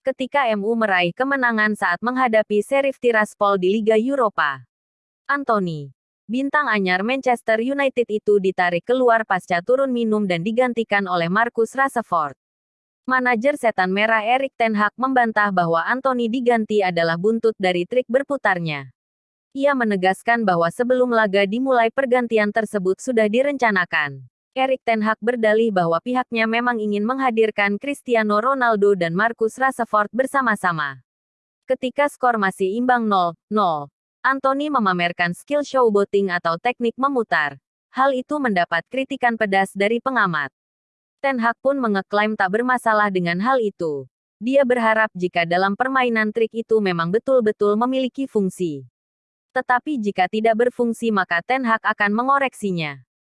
ketika MU meraih kemenangan saat menghadapi Sheriff Tiraspol di Liga Eropa. Anthony, bintang anyar Manchester United itu ditarik keluar pasca turun minum dan digantikan oleh Marcus Rashford. Manajer setan merah Erik Ten Hag membantah bahwa Anthony diganti adalah buntut dari trik berputarnya. Ia menegaskan bahwa sebelum laga dimulai pergantian tersebut sudah direncanakan. Erik Ten Hag berdalih bahwa pihaknya memang ingin menghadirkan Cristiano Ronaldo dan Marcus Rashford bersama-sama. Ketika skor masih imbang 0-0, Anthony memamerkan skill showboating atau teknik memutar. Hal itu mendapat kritikan pedas dari pengamat. Ten Hag pun mengeklaim tak bermasalah dengan hal itu. Dia berharap jika dalam permainan trik itu memang betul-betul memiliki fungsi. Tetapi jika tidak berfungsi maka Ten Hag akan mengoreksinya.